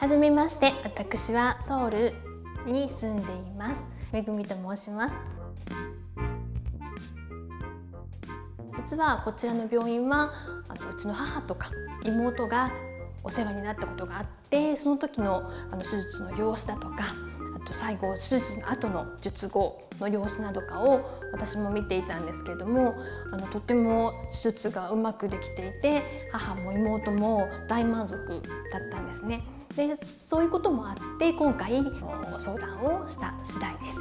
はじめまして私はソウルに住んでいますめぐみと申します実はこちらの病院はあのうちの母とか妹がお世話になったことがあってその時のあの手術の様子だとかあと最後手術の後の術後の様子などかを私も見ていたんですけれどもあのとても手術がうまくできていて母も妹も大満足だったんですね。でそういうこともあって今回相談をした次第です。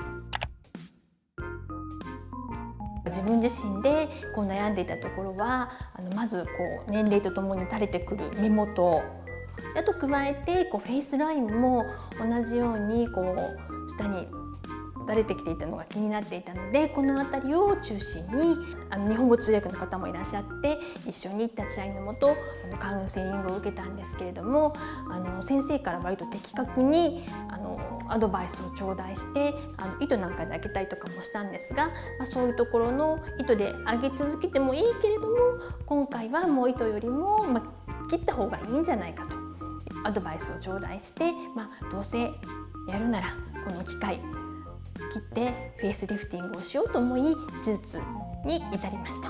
自分自身でこう悩んでいたところはあのまずこう年齢とともに垂れてくる目元あと加えてこうフェイスラインも同じようにこう下に垂れてきていたのが気になっていたのでこの辺りを中心にあの日本語通訳の方もいらっしゃって一緒に立ち会いのもとあのカウンセリングを受けたんですけれどもあの先生から割と的確にあのアドバイスを頂戴してあの糸なんかで開けたりとかもしたんですが、まあ、そういうところの糸で上げ続けてもいいけれども今回はもう糸よりも、まあ、切った方がいいんじゃないかとアドバイスを頂戴して、まあ、どうせやるならこの機会切ってフェイスリフティングをしようと思い手術に至りました。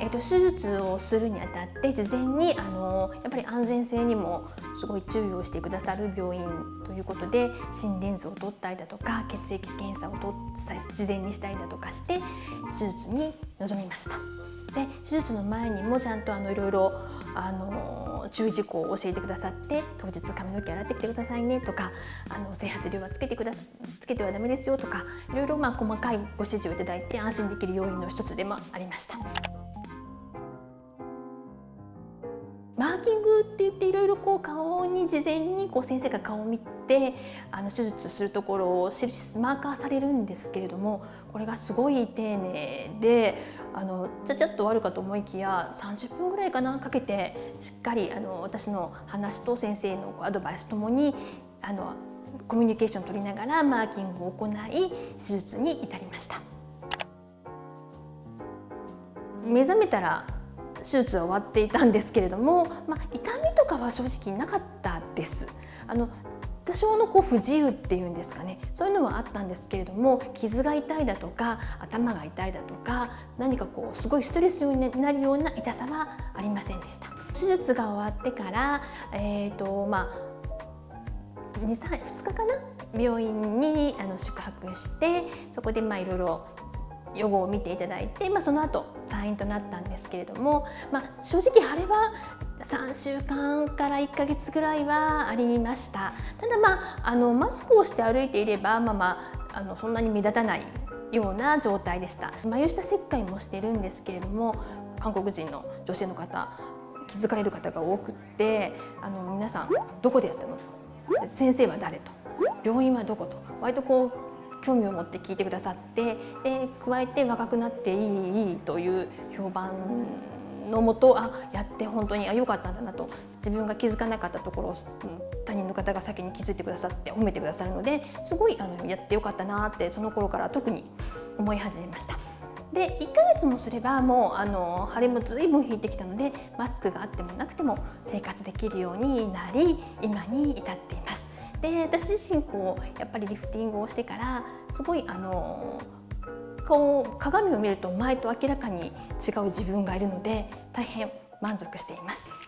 えーと、手術をするにあたって事前にあのやっぱり安全性にもすごい注意をしてくださる病院ということで心電図を取ったりだとか血液検査を事前にしたりだとかして手術に臨みました。で手術の前にもちゃんとあのいろいろあの注意事項を教えてくださって当日髪の毛洗ってきてくださいねとかあの整髪料はつけてくだつけてはダメですよとかいろいろまあ細かいご指示をいただいて安心できる要因の一つでもありました。マーキングって言っていろいろこう顔に事前にこう先生が顔を見てあの手術するところを印マーカーされるんですけれどもこれがすごい丁寧であのちゃちゃっと終わるかと思いきや30分ぐらいかなかけてしっかりあの私の話と先生のアドバイスともにあのコミュニケーションを取りながらマーキングを行い手術に至りました。目覚めたら手術は終わっていたんですけれども、まあ、痛みとかは正直なかったです。あの多少のこう不自由っていうんですかね。そういうのはあったんですけれども傷が痛いだとか頭が痛いだとか何かこうすごいストレスになるような痛さはありませんでした。手術が終わってから、えーとまあ、2, 2日かな？病院にあの宿泊してそこでまあいろいろ予後を見ていただいて、まあ、その後退院となったんですけれども、まあ、正直腫れは3週間から1ヶ月ぐらいはありました。ただまああのマスクをして歩いていればまあまああのそんなに目立たないような状態でした。眉下切開もしてるんですけれども韓国人の女性の方気づかれる方が多くってあの皆さんどこでやったの？先生は誰と？病院はどこと？割とこう興味を持って聞いてくださってで加えて若くなっていいという評判のもとあやって本当にあ良かったんだなと自分が気づかなかったところを他人の方が先に気づいてくださって褒めてくださるのですごいあのやってよかったなってその頃から特に思い始めました。で1ヶ月もすればもうあの腫れもずいぶん引いてきたのでマスクがあってもなくても生活できるようになり今に至っています。で私自身こうやっぱりリフティングをしてからすごいあのこう鏡を見ると前と明らかに違う自分がいるので大変満足しています。